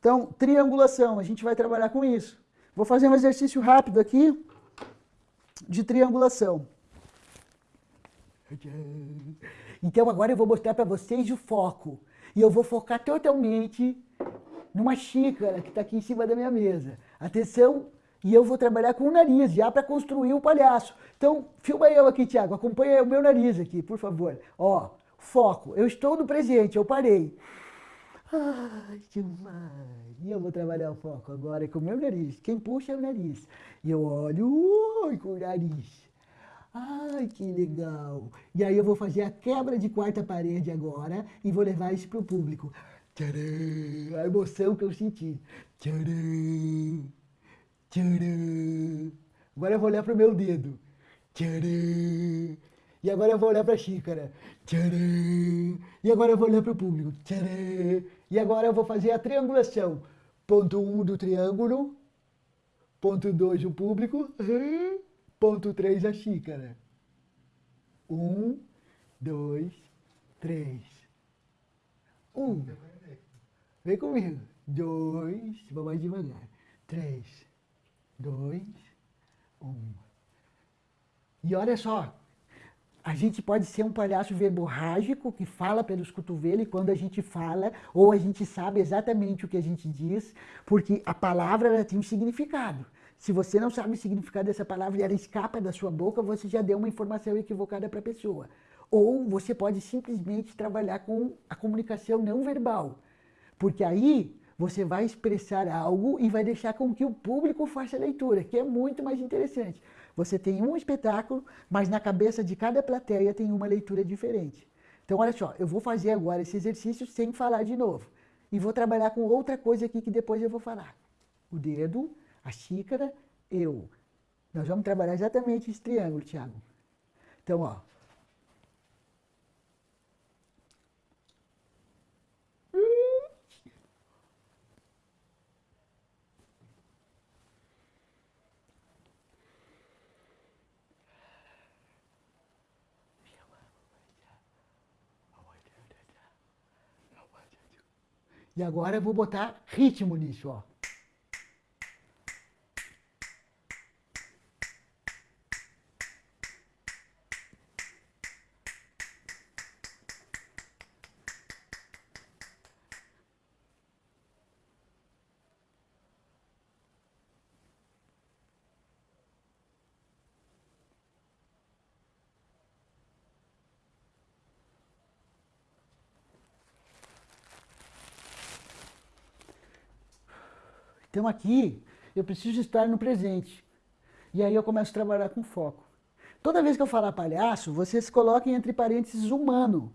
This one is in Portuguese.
Então, triangulação, a gente vai trabalhar com isso. Vou fazer um exercício rápido aqui de triangulação. Então agora eu vou mostrar para vocês o foco. E eu vou focar totalmente numa xícara que está aqui em cima da minha mesa. Atenção, e eu vou trabalhar com o nariz, já para construir o palhaço. Então, filma eu aqui, Tiago, acompanha o meu nariz aqui, por favor. Ó, foco, eu estou no presente, eu parei. Ai, demais. E eu vou trabalhar o foco agora com o meu nariz. Quem puxa é o nariz. E eu olho ui, com o nariz. Ai, que legal. E aí eu vou fazer a quebra de quarta parede agora e vou levar isso para o público. Tcharam, a emoção que eu senti. Tcharam, tcharam. Agora eu vou olhar para o meu dedo. Tcharam. E agora eu vou olhar para a xícara. Tcharam. E agora eu vou olhar para o público. Tcharam. E agora eu vou fazer a triangulação. Ponto 1 um do triângulo. Ponto 2 o público. Ponto 3 a xícara. 1, 2, 3. 1. Vem comigo. 2. Vou mais devagar. 3, 2, 1. E olha só, a gente pode ser um palhaço verborrágico que fala pelos cotovelos e quando a gente fala, ou a gente sabe exatamente o que a gente diz, porque a palavra tem um significado. Se você não sabe o significado dessa palavra e ela escapa da sua boca, você já deu uma informação equivocada para a pessoa. Ou você pode simplesmente trabalhar com a comunicação não verbal, porque aí você vai expressar algo e vai deixar com que o público faça a leitura, que é muito mais interessante. Você tem um espetáculo, mas na cabeça de cada plateia tem uma leitura diferente. Então, olha só, eu vou fazer agora esse exercício sem falar de novo. E vou trabalhar com outra coisa aqui que depois eu vou falar. O dedo, a xícara, eu. Nós vamos trabalhar exatamente esse triângulo, Tiago. Então, ó, E agora eu vou botar ritmo nisso, ó. Então aqui eu preciso estar no presente. E aí eu começo a trabalhar com foco. Toda vez que eu falar palhaço, vocês coloquem entre parênteses humano.